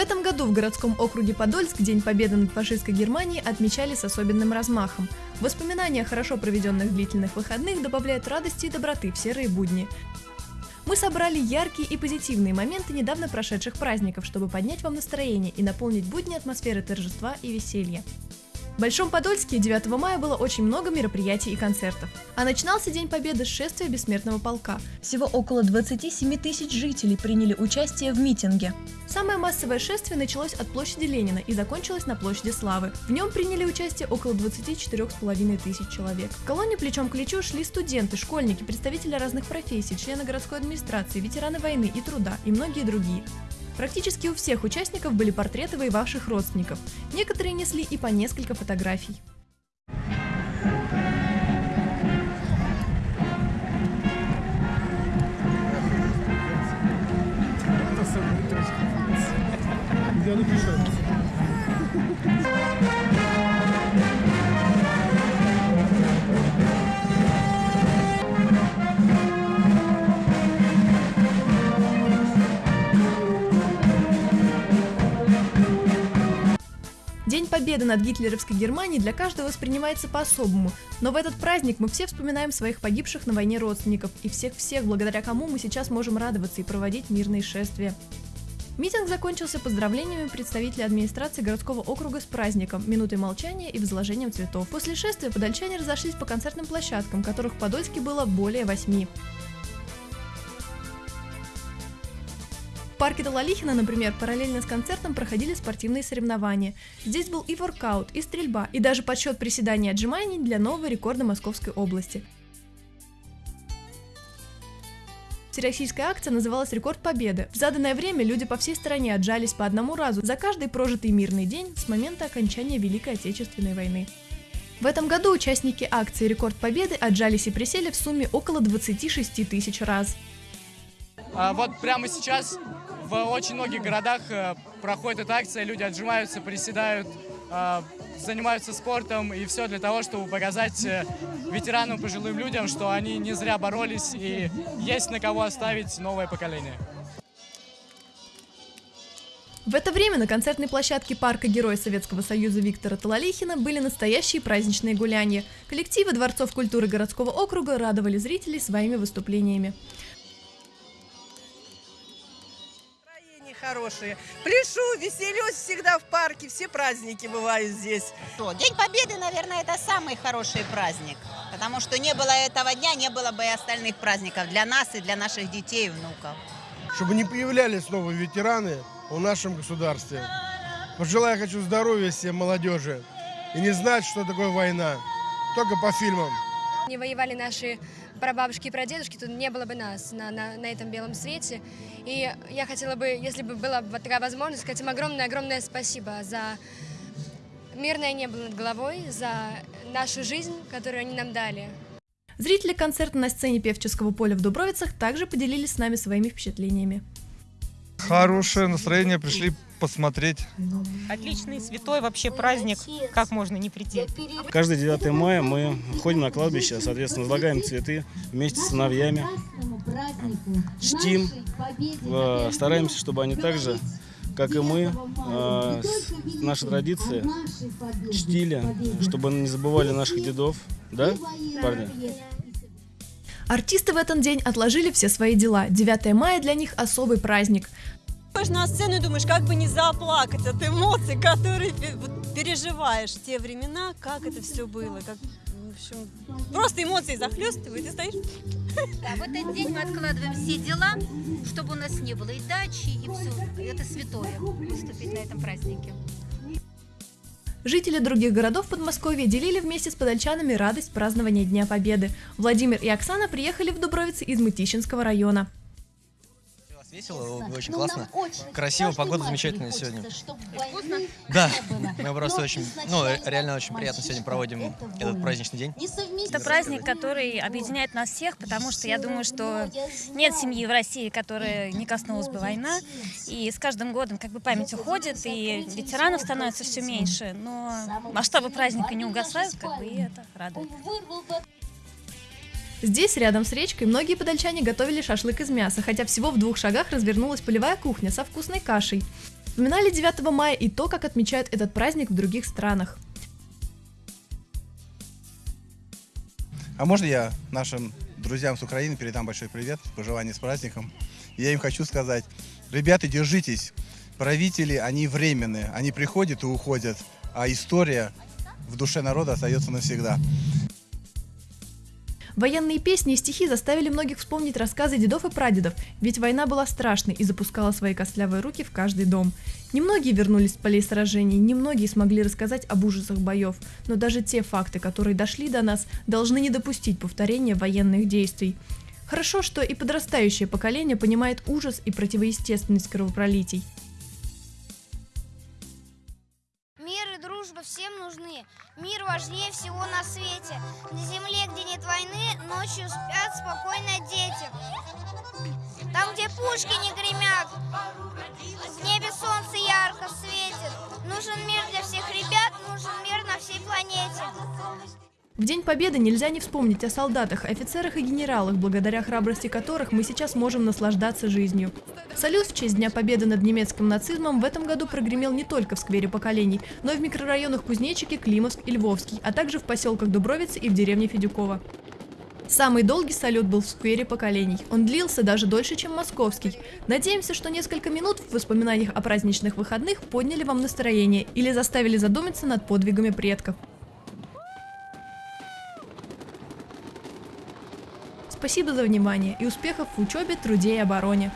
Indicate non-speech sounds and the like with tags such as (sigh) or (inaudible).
этом году в городском округе Подольск День Победы над фашистской Германией отмечали с особенным размахом. Воспоминания о хорошо проведенных длительных выходных добавляют радости и доброты в серые будни. Мы собрали яркие и позитивные моменты недавно прошедших праздников, чтобы поднять вам настроение и наполнить будни атмосферой торжества и веселья. В Большом Подольске 9 мая было очень много мероприятий и концертов. А начинался День Победы с шествия Бессмертного полка. Всего около 27 тысяч жителей приняли участие в митинге. Самое массовое шествие началось от площади Ленина и закончилось на площади Славы. В нем приняли участие около 24,5 тысяч человек. В колонне плечом к плечу шли студенты, школьники, представители разных профессий, члены городской администрации, ветераны войны и труда и многие другие. Практически у всех участников были портреты воевавших родственников. Некоторые несли и по несколько фотографий. Я напишу. День Победы над гитлеровской Германией для каждого воспринимается по-особому, но в этот праздник мы все вспоминаем своих погибших на войне родственников и всех-всех, благодаря кому мы сейчас можем радоваться и проводить мирные шествия. Митинг закончился поздравлениями представителей администрации городского округа с праздником, минутой молчания и возложением цветов. После шествия подольчане разошлись по концертным площадкам, которых в Подольске было более восьми. Парке Талалихина, например, параллельно с концертом проходили спортивные соревнования. Здесь был и воркаут, и стрельба, и даже подсчет приседаний и отжиманий для нового рекорда Московской области. Всероссийская акция называлась «Рекорд Победы». В заданное время люди по всей стране отжались по одному разу за каждый прожитый мирный день с момента окончания Великой Отечественной войны. В этом году участники акции «Рекорд Победы» отжались и присели в сумме около 26 тысяч раз. А, Вот прямо сейчас в очень многих городах э, проходит эта акция, люди отжимаются, приседают, э, занимаются спортом, и все для того, чтобы показать э, ветеранам, пожилым людям, что они не зря боролись, и есть на кого оставить новое поколение. В это время на концертной площадке парка Героя Советского Союза Виктора Талалихина были настоящие праздничные гуляния. Коллективы Дворцов культуры городского округа радовали зрителей своими выступлениями. Хорошее. Пляшу, веселюсь всегда в парке. Все праздники бывают здесь. День Победы, наверное, это самый хороший праздник. Потому что не было этого дня, не было бы и остальных праздников для нас и для наших детей и внуков. Чтобы не появлялись новые ветераны в нашем государстве. Пожелаю хочу здоровья всем молодежи. И не знать, что такое война. Только по фильмам. Не воевали наши прабабушки и прадедушки, то не было бы нас на, на, на этом белом свете. И я хотела бы, если бы была бы такая возможность, сказать им огромное-огромное спасибо за мирное небо над головой, за нашу жизнь, которую они нам дали. Зрители концерта на сцене Певческого поля в Дубровицах также поделились с нами своими впечатлениями. Хорошее настроение, пришли посмотреть. Отличный, святой вообще праздник. Как можно не прийти? Каждый 9 мая мы ходим на кладбище, соответственно, возлагаем цветы вместе с сыновьями, чтим, э, стараемся, чтобы они также, как и мы, э, наши традиции чтили, чтобы не забывали наших дедов. Да, парни? Артисты в этот день отложили все свои дела. 9 мая для них особый праздник. Выходишь на сцену и думаешь, как бы не заплакать от эмоций, которые переживаешь в те времена, как это все было, как, в общем, просто эмоции захлестывают, и стоишь. Да, в этот день мы откладываем все дела, чтобы у нас не было и дачи, и все. Это святое, выступить на этом празднике. Жители других городов Подмосковья делили вместе с подольчанами радость празднования Дня Победы. Владимир и Оксана приехали в Дубровицы из Мытищинского района. Весело, очень классно. Красиво, погода замечательная сегодня. Да, (laughs) мы просто очень, ну, реально очень приятно сегодня проводим этот праздничный день. Это праздник, который объединяет нас всех, потому что я думаю, что нет семьи в России, которая не коснулась бы война. И с каждым годом как бы память уходит, и ветеранов становится все меньше. Но масштабы праздника не угасают, как бы, и это радует. Здесь, рядом с речкой, многие подольчане готовили шашлык из мяса, хотя всего в двух шагах развернулась полевая кухня со вкусной кашей. Вспоминали 9 мая и то, как отмечают этот праздник в других странах. А можно я нашим друзьям с Украины передам большой привет, пожелание с праздником? Я им хочу сказать, ребята, держитесь. Правители, они временные, они приходят и уходят, а история в душе народа остается навсегда. Военные песни и стихи заставили многих вспомнить рассказы дедов и прадедов, ведь война была страшной и запускала свои костлявые руки в каждый дом. Немногие вернулись с полей сражений, немногие смогли рассказать об ужасах боев, но даже те факты, которые дошли до нас, должны не допустить повторения военных действий. Хорошо, что и подрастающее поколение понимает ужас и противоестественность кровопролитий. Важнее всего на свете. На земле, где нет войны, ночью спят спокойно дети. Там, где пушки не гремят, В День Победы нельзя не вспомнить о солдатах, офицерах и генералах, благодаря храбрости которых мы сейчас можем наслаждаться жизнью. Салют в честь Дня Победы над немецким нацизмом в этом году прогремел не только в сквере поколений, но и в микрорайонах Кузнечики, Климовск и Львовский, а также в поселках Дубровицы и в деревне Федюкова. Самый долгий салют был в сквере поколений. Он длился даже дольше, чем московский. Надеемся, что несколько минут в воспоминаниях о праздничных выходных подняли вам настроение или заставили задуматься над подвигами предков. Спасибо за внимание и успехов в учебе, труде и обороне.